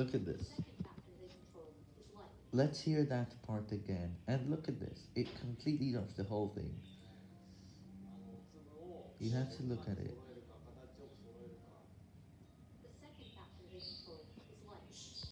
Look at this. Let's hear that part again, and look at this. It completely dumps the whole thing. You have to look at it.